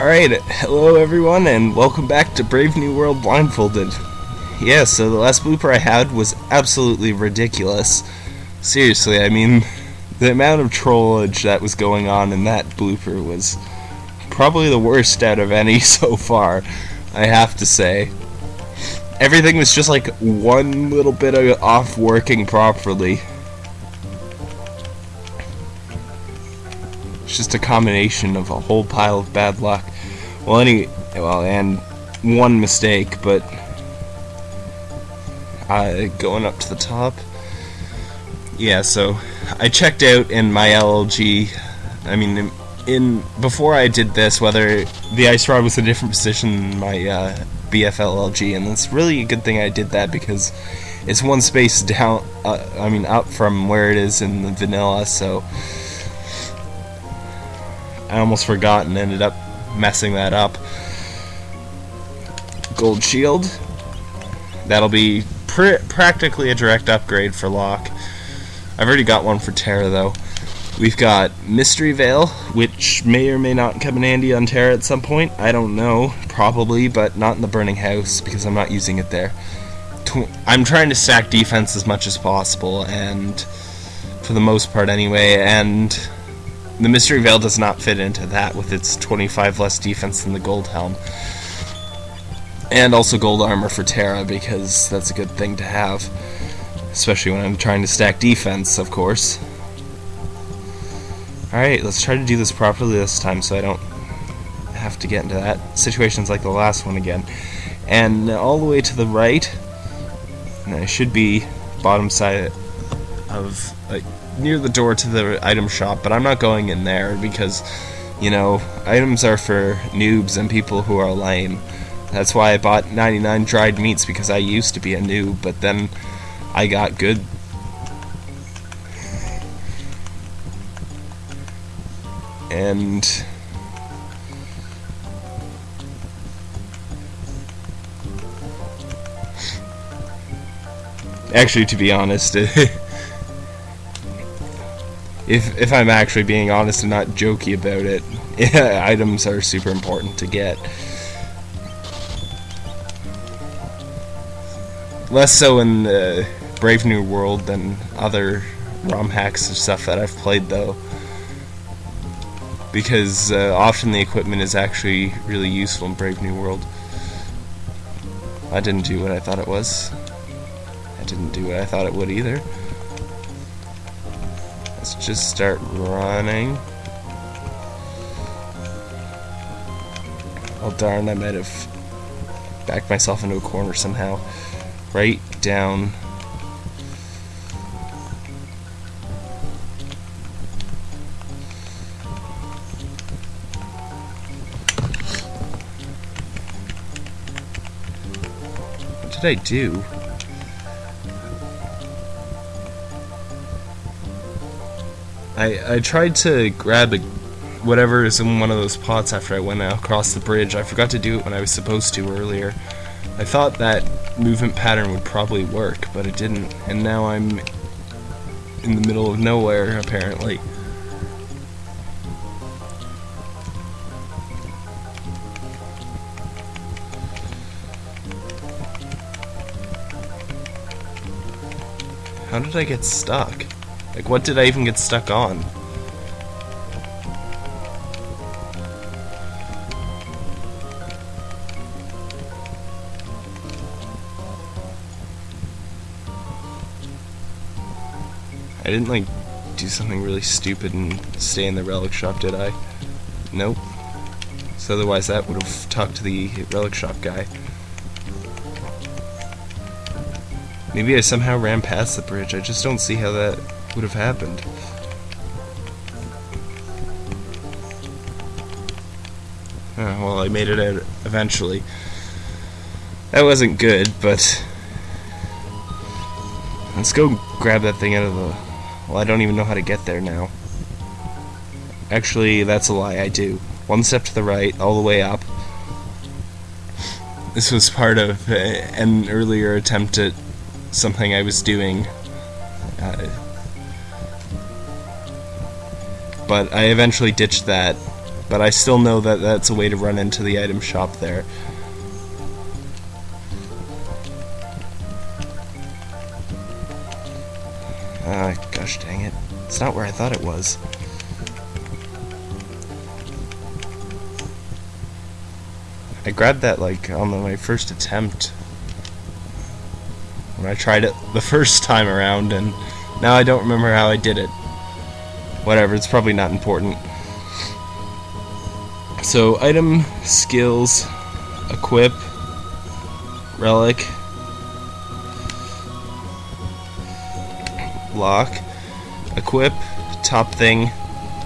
Alright, hello everyone, and welcome back to Brave New World Blindfolded. Yeah, so the last blooper I had was absolutely ridiculous. Seriously, I mean, the amount of trollage that was going on in that blooper was probably the worst out of any so far, I have to say. Everything was just like one little bit of off working properly. Just a combination of a whole pile of bad luck. Well, any well, and one mistake, but uh, going up to the top. Yeah, so I checked out in my LLG. I mean, in, in before I did this, whether the ice rod was a different position in my uh, BFLLG, and it's really a good thing I did that because it's one space down. Uh, I mean, up from where it is in the vanilla, so I almost forgot and ended up messing that up. Gold shield. That'll be pr practically a direct upgrade for Locke. I've already got one for Terra though. We've got Mystery Veil, which may or may not come in handy on Terra at some point. I don't know, probably, but not in the Burning House because I'm not using it there. I'm trying to stack defense as much as possible, and for the most part anyway, and the Mystery Veil does not fit into that with its 25 less defense than the Gold Helm. And also gold armor for Terra because that's a good thing to have. Especially when I'm trying to stack defense, of course. Alright, let's try to do this properly this time so I don't have to get into that situations like the last one again. And all the way to the right, and I should be bottom side of like near the door to the item shop, but I'm not going in there because, you know, items are for noobs and people who are lame. That's why I bought 99 dried meats because I used to be a noob, but then I got good. And actually to be honest if if I'm actually being honest and not jokey about it, items are super important to get. Less so in the Brave New World than other ROM hacks and stuff that I've played though. Because uh, often the equipment is actually really useful in Brave New World. I didn't do what I thought it was. I didn't do what I thought it would either. Let's just start running. Oh darn, I might have backed myself into a corner somehow. Right down. What did I do? I, I tried to grab a, whatever is in one of those pots after I went across the bridge. I forgot to do it when I was supposed to earlier. I thought that movement pattern would probably work, but it didn't. And now I'm in the middle of nowhere, apparently. How did I get stuck? Like, what did I even get stuck on? I didn't, like, do something really stupid and stay in the relic shop, did I? Nope. So otherwise that would have talked to the relic shop guy. Maybe I somehow ran past the bridge. I just don't see how that would have happened. Uh, well, I made it out eventually. That wasn't good, but... Let's go grab that thing out of the... Well, I don't even know how to get there now. Actually, that's a lie, I do. One step to the right, all the way up. This was part of an earlier attempt at something I was doing. Uh, but I eventually ditched that but I still know that that's a way to run into the item shop there. Ah, gosh dang it. It's not where I thought it was. I grabbed that like on my first attempt when I tried it the first time around and now I don't remember how I did it. Whatever, it's probably not important. So, item, skills, equip, relic, Locke, equip, top thing,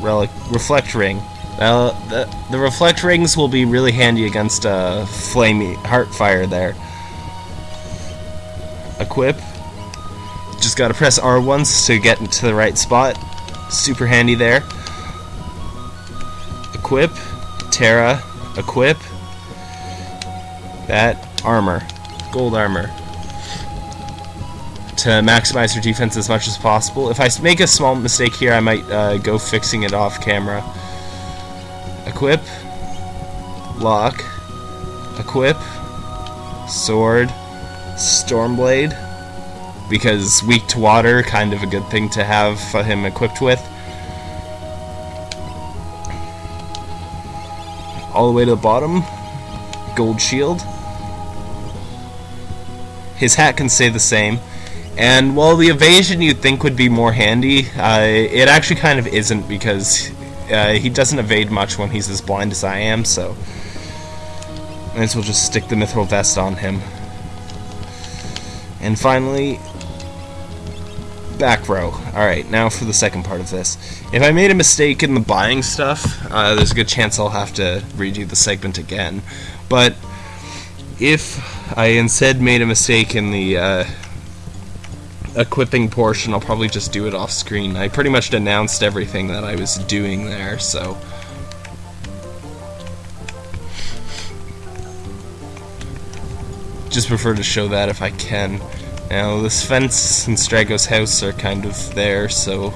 relic, reflect ring. Now, the, the reflect rings will be really handy against uh, flamey heart fire there. Equip. Just gotta press R once to get into the right spot. Super handy there. Equip. Terra. Equip. That. Armor. Gold armor to maximize your defense as much as possible. If I make a small mistake here, I might uh, go fixing it off camera. Equip. Locke. Equip. Sword. Stormblade. Because weak to water, kind of a good thing to have him equipped with. All the way to the bottom. Gold shield. His hat can stay the same. And while the evasion you'd think would be more handy, uh, it actually kind of isn't because uh, he doesn't evade much when he's as blind as I am, so might as well just stick the mithril vest on him. And finally, back row. Alright, now for the second part of this. If I made a mistake in the buying stuff, uh, there's a good chance I'll have to redo the segment again. But if I instead made a mistake in the uh, equipping portion, I'll probably just do it off screen. I pretty much announced everything that I was doing there, so... Just prefer to show that if I can. Now, this fence and Strago's house are kind of there, so...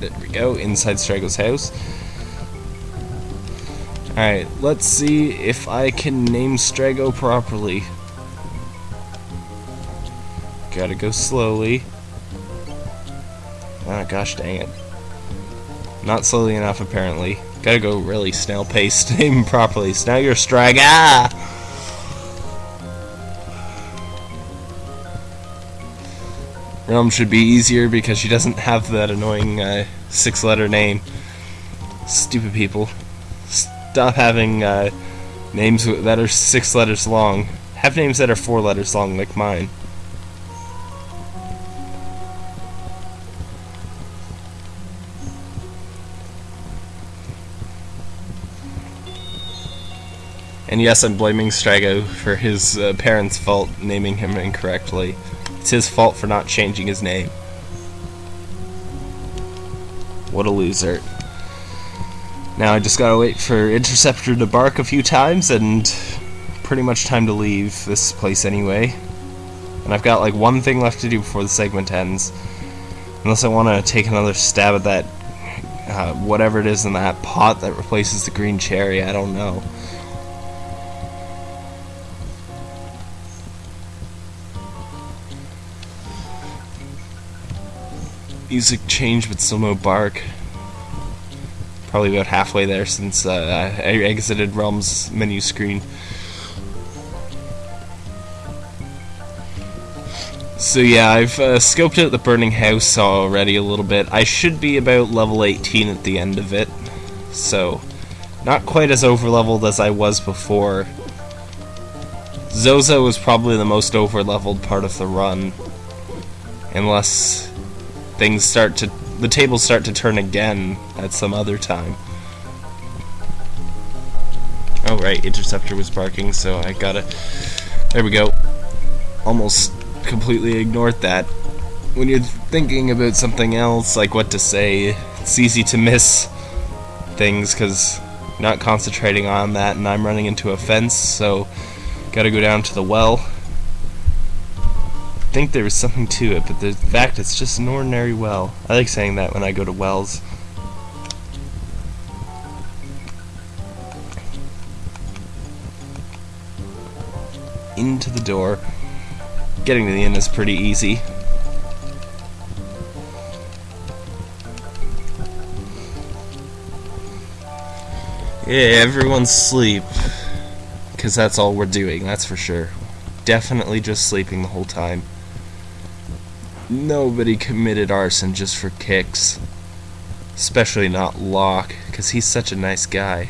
There we go, inside Strago's house. Alright, let's see if I can name Strago properly. Gotta go slowly. Ah, oh, gosh dang it. Not slowly enough, apparently. Gotta go really snail paced, name properly. So now you're Strag. Relm should be easier because she doesn't have that annoying uh, six letter name. Stupid people. Stop having uh, names that are six letters long. Have names that are four letters long, like mine. And yes, I'm blaming Strago for his uh, parents' fault naming him incorrectly. It's his fault for not changing his name. What a loser. Now I just gotta wait for Interceptor to bark a few times and pretty much time to leave this place anyway. And I've got like one thing left to do before the segment ends. Unless I want to take another stab at that, uh, whatever it is in that pot that replaces the green cherry, I don't know. Music changed but still no bark. Probably about halfway there since uh, I exited Relm's menu screen. So yeah, I've uh, scoped out the burning house already a little bit. I should be about level 18 at the end of it. So, not quite as overleveled as I was before. Zozo was probably the most overleveled part of the run. Unless things start to the tables start to turn again at some other time. Oh right, interceptor was barking, so I gotta. There we go. Almost completely ignored that. When you're thinking about something else, like what to say, it's easy to miss things because not concentrating on that, and I'm running into a fence, so gotta go down to the well think there was something to it, but the fact it's just an ordinary well. I like saying that when I go to wells. Into the door. Getting to the end is pretty easy. Yeah, everyone's sleep. Because that's all we're doing, that's for sure. Definitely just sleeping the whole time. Nobody committed arson just for kicks. Especially not Locke, because he's such a nice guy.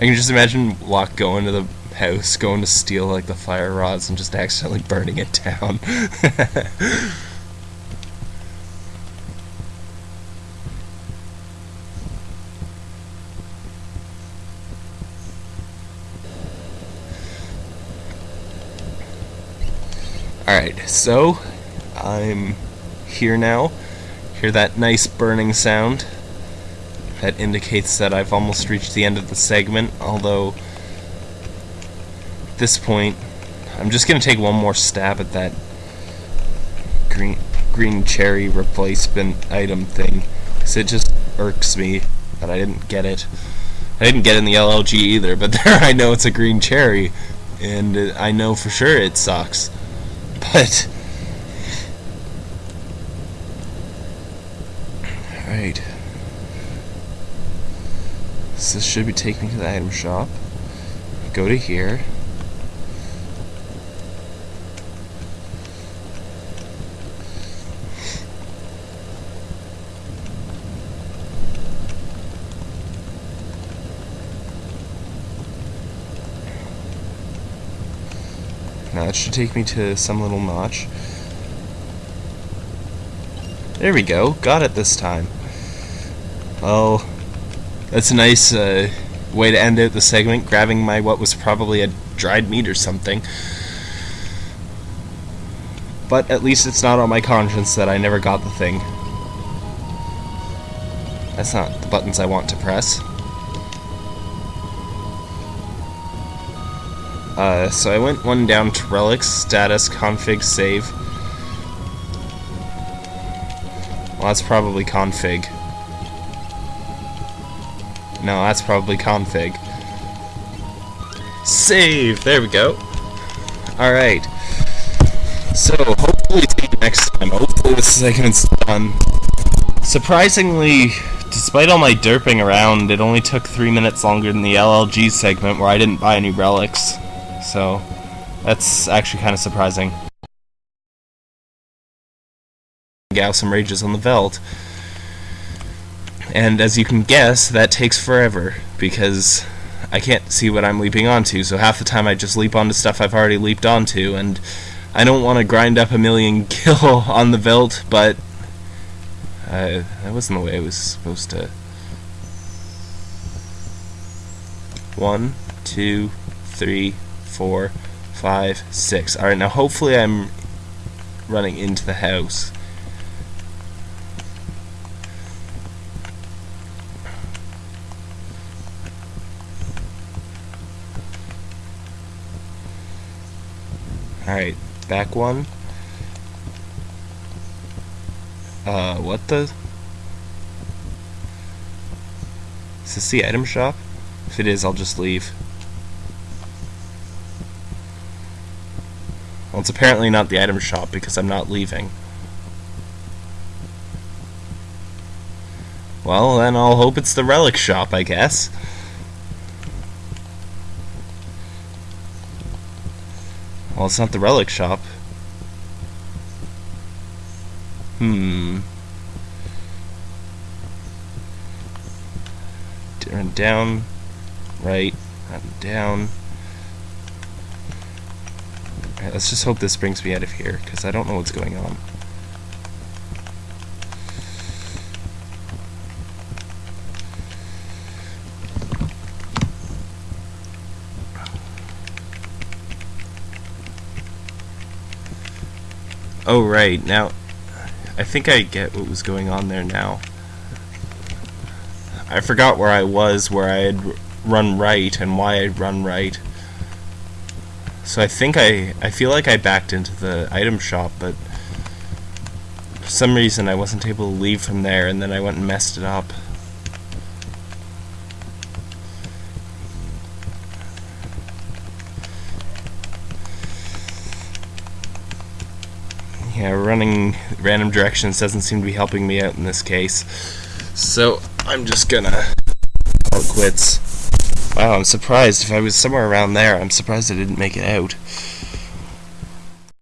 I can just imagine Locke going to the house, going to steal like the fire rods and just accidentally burning it down. Alright, so I'm here now. Hear that nice burning sound? That indicates that I've almost reached the end of the segment, although at this point I'm just going to take one more stab at that green green cherry replacement item thing because it just irks me that I didn't get it. I didn't get in the LLG either, but there I know it's a green cherry and uh, I know for sure it sucks. But... Alright. So this should be taking me to the item shop. Go to here. Now that should take me to some little notch. There we go. Got it this time. Well, that's a nice uh, way to end out the segment, grabbing my what was probably a dried meat or something. But at least it's not on my conscience that I never got the thing. That's not the buttons I want to press. Uh, so I went one down to relics, status, config, save. Well, that's probably config. No, that's probably config. Save! There we go. Alright. So, hopefully next time. Hopefully this segment's done. Surprisingly, despite all my derping around, it only took three minutes longer than the LLG segment where I didn't buy any relics so that's actually kind of surprising. Gaussum rages on the Veld. And as you can guess, that takes forever, because I can't see what I'm leaping onto, so half the time I just leap onto stuff I've already leaped onto, and I don't want to grind up a million kill on the Veld, but uh, that wasn't the way I was supposed to. One, two, three, four, five, six. Alright, now hopefully I'm running into the house. Alright, back one. Uh, what the? Is this the item shop? If it is, I'll just leave. Well, it's apparently not the item shop because I'm not leaving. Well, then I'll hope it's the relic shop, I guess. Well, it's not the relic shop. Hmm. Turn down, right, and down. Let's just hope this brings me out of here, because I don't know what's going on. Oh, right, now, I think I get what was going on there now. I forgot where I was, where I had run right, and why I'd run right. So I think I, I feel like I backed into the item shop, but for some reason I wasn't able to leave from there, and then I went and messed it up. yeah, running random directions doesn't seem to be helping me out in this case. So I'm just gonna call quits. Wow, I'm surprised. If I was somewhere around there, I'm surprised I didn't make it out.